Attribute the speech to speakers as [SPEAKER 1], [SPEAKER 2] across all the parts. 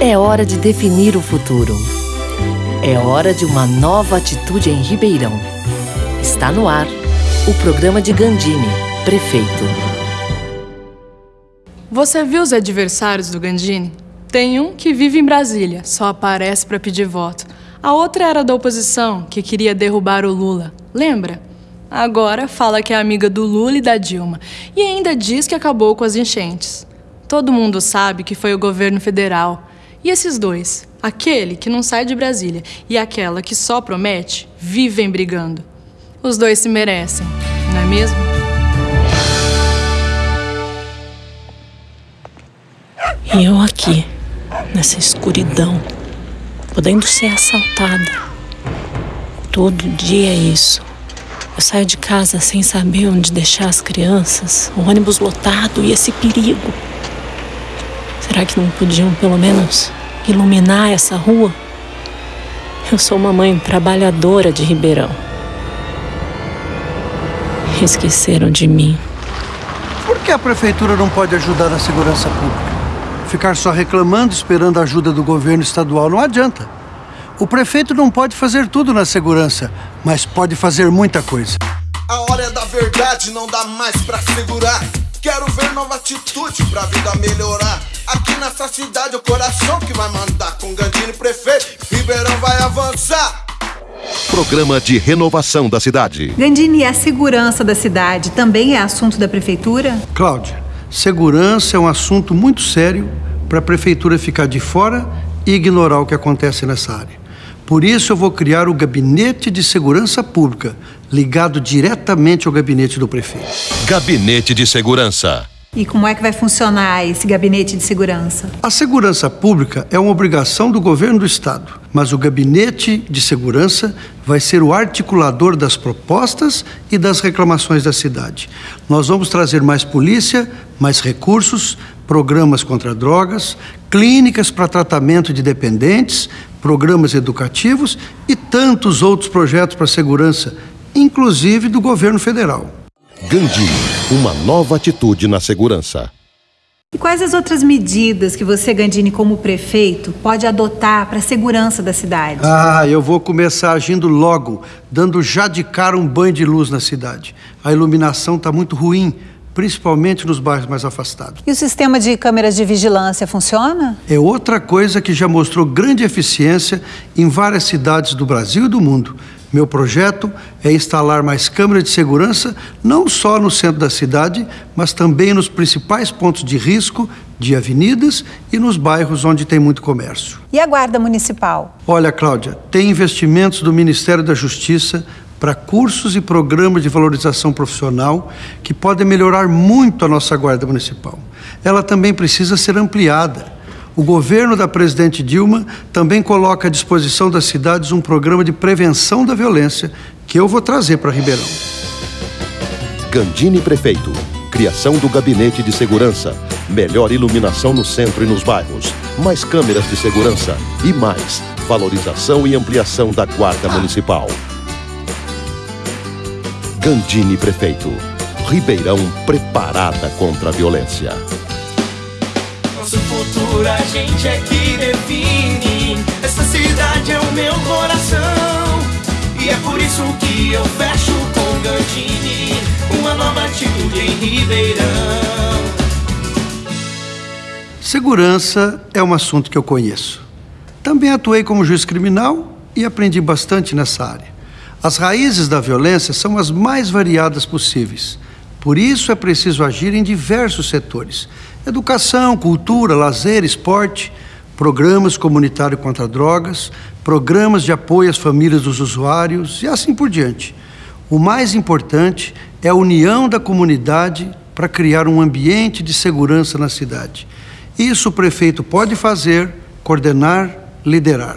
[SPEAKER 1] É hora de definir o futuro. É hora de uma nova atitude em Ribeirão. Está no ar o programa de Gandini, prefeito.
[SPEAKER 2] Você viu os adversários do Gandini? Tem um que vive em Brasília, só aparece para pedir voto. A outra era da oposição, que queria derrubar o Lula. Lembra? Agora fala que é amiga do Lula e da Dilma e ainda diz que acabou com as enchentes. Todo mundo sabe que foi o governo federal e esses dois, aquele que não sai de Brasília e aquela que só promete, vivem brigando. Os dois se merecem, não é mesmo?
[SPEAKER 3] E eu aqui, nessa escuridão, podendo ser assaltada. Todo dia é isso. Eu saio de casa sem saber onde deixar as crianças, o ônibus lotado e esse perigo. Será que não podiam, pelo menos, iluminar essa rua? Eu sou uma mãe trabalhadora de Ribeirão. Esqueceram de mim.
[SPEAKER 4] Por que a prefeitura não pode ajudar na segurança pública? Ficar só reclamando, esperando a ajuda do governo estadual não adianta. O prefeito não pode fazer tudo na segurança, mas pode fazer muita coisa.
[SPEAKER 5] A hora é da verdade, não dá mais pra segurar. Quero ver nova atitude pra vida melhorar. Aqui nessa cidade, o coração que vai mandar. Com Gandini prefeito, Ribeirão vai avançar.
[SPEAKER 6] Programa de renovação da cidade.
[SPEAKER 7] Gandini, a segurança da cidade também é assunto da prefeitura?
[SPEAKER 4] Cláudia, segurança é um assunto muito sério para a prefeitura ficar de fora e ignorar o que acontece nessa área. Por isso, eu vou criar o Gabinete de Segurança Pública, ligado diretamente ao gabinete do prefeito.
[SPEAKER 6] Gabinete de Segurança.
[SPEAKER 7] E como é que vai funcionar esse gabinete de segurança?
[SPEAKER 4] A segurança pública é uma obrigação do governo do estado, mas o gabinete de segurança vai ser o articulador das propostas e das reclamações da cidade. Nós vamos trazer mais polícia, mais recursos, programas contra drogas, clínicas para tratamento de dependentes, programas educativos e tantos outros projetos para segurança, inclusive do governo federal.
[SPEAKER 6] Gandhi, uma nova atitude na segurança.
[SPEAKER 7] E quais as outras medidas que você, Gandini, como prefeito, pode adotar para a segurança da cidade?
[SPEAKER 4] Ah, eu vou começar agindo logo, dando já de cara um banho de luz na cidade. A iluminação está muito ruim, principalmente nos bairros mais afastados.
[SPEAKER 7] E o sistema de câmeras de vigilância funciona?
[SPEAKER 4] É outra coisa que já mostrou grande eficiência em várias cidades do Brasil e do mundo. Meu projeto é instalar mais câmeras de segurança não só no centro da cidade, mas também nos principais pontos de risco de avenidas e nos bairros onde tem muito comércio.
[SPEAKER 7] E a Guarda Municipal?
[SPEAKER 4] Olha, Cláudia, tem investimentos do Ministério da Justiça para cursos e programas de valorização profissional que podem melhorar muito a nossa Guarda Municipal. Ela também precisa ser ampliada o governo da presidente Dilma também coloca à disposição das cidades um programa de prevenção da violência que eu vou trazer para Ribeirão.
[SPEAKER 6] Gandini Prefeito. Criação do Gabinete de Segurança. Melhor iluminação no centro e nos bairros. Mais câmeras de segurança. E mais, valorização e ampliação da Guarda Municipal. Gandini Prefeito. Ribeirão preparada contra a violência
[SPEAKER 8] nosso futuro a gente é que define. Essa cidade é o meu coração. E é por isso que eu fecho com Gandini. Uma nova atitude em Ribeirão.
[SPEAKER 4] Segurança é um assunto que eu conheço. Também atuei como juiz criminal e aprendi bastante nessa área. As raízes da violência são as mais variadas possíveis. Por isso é preciso agir em diversos setores Educação, cultura, lazer, esporte, programas comunitários contra drogas, programas de apoio às famílias dos usuários e assim por diante. O mais importante é a união da comunidade para criar um ambiente de segurança na cidade. Isso o prefeito pode fazer, coordenar, liderar.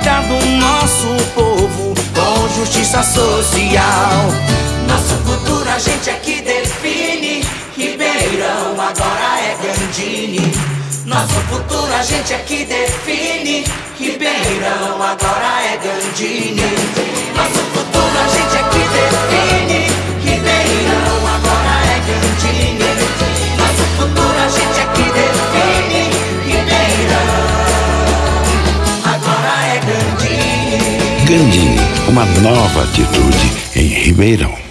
[SPEAKER 8] dia
[SPEAKER 9] do nosso povo com justiça social. Nosso futuro a gente é que define. Ribeirão agora é Gandini. Nosso futuro a gente é que define. Ribeirão agora é
[SPEAKER 10] Gandini. Uma nova atitude em Ribeirão.